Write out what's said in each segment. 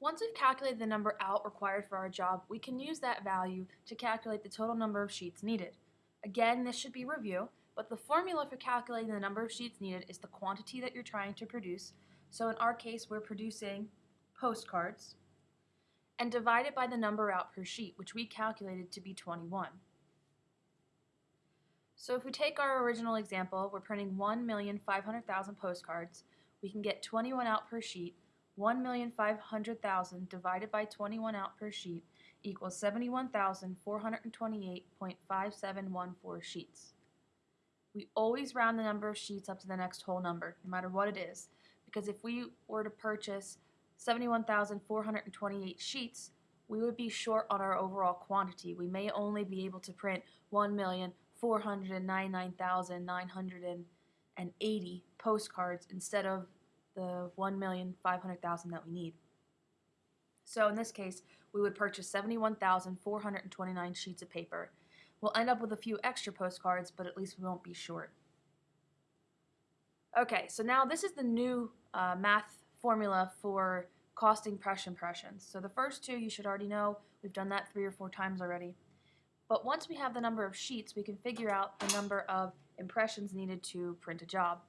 Once we've calculated the number out required for our job, we can use that value to calculate the total number of sheets needed. Again, this should be review, but the formula for calculating the number of sheets needed is the quantity that you're trying to produce. So in our case, we're producing postcards and divide it by the number out per sheet, which we calculated to be 21. So if we take our original example, we're printing 1,500,000 postcards, we can get 21 out per sheet. 1,500,000 divided by 21 out per sheet equals 71,428.5714 sheets. We always round the number of sheets up to the next whole number, no matter what it is, because if we were to purchase 71,428 sheets, we would be short on our overall quantity. We may only be able to print 1,499,980 postcards instead of the 1,500,000 that we need. So in this case, we would purchase 71,429 sheets of paper. We'll end up with a few extra postcards, but at least we won't be short. Okay, so now this is the new uh, math formula for costing press impressions. So the first two you should already know. We've done that three or four times already. But once we have the number of sheets, we can figure out the number of impressions needed to print a job.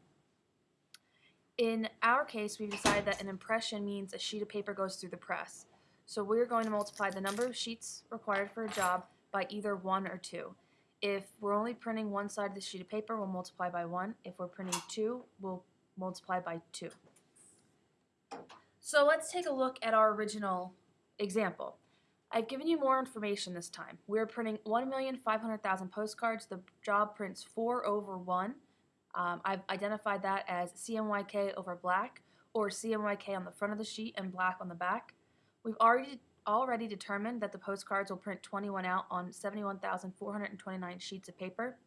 In our case, we've decided that an impression means a sheet of paper goes through the press. So we're going to multiply the number of sheets required for a job by either 1 or 2. If we're only printing one side of the sheet of paper, we'll multiply by 1. If we're printing 2, we'll multiply by 2. So let's take a look at our original example. I've given you more information this time. We're printing 1,500,000 postcards. The job prints 4 over 1. Um, I've identified that as CMYK over black or CMYK on the front of the sheet and black on the back. We've already already determined that the postcards will print 21 out on 71,429 sheets of paper.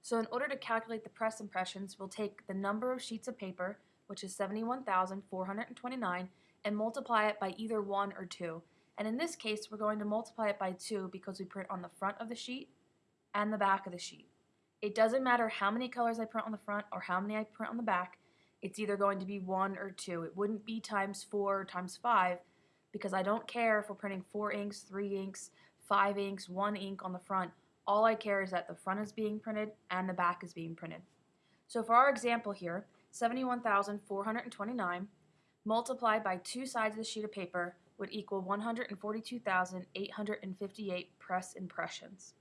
So in order to calculate the press impressions, we'll take the number of sheets of paper, which is 71,429, and multiply it by either 1 or 2. And in this case, we're going to multiply it by 2 because we print on the front of the sheet and the back of the sheet. It doesn't matter how many colors I print on the front or how many I print on the back. It's either going to be 1 or 2. It wouldn't be times 4 or times 5 because I don't care if we're printing 4 inks, 3 inks, 5 inks, 1 ink on the front. All I care is that the front is being printed and the back is being printed. So for our example here, 71,429 multiplied by two sides of the sheet of paper would equal 142,858 press impressions.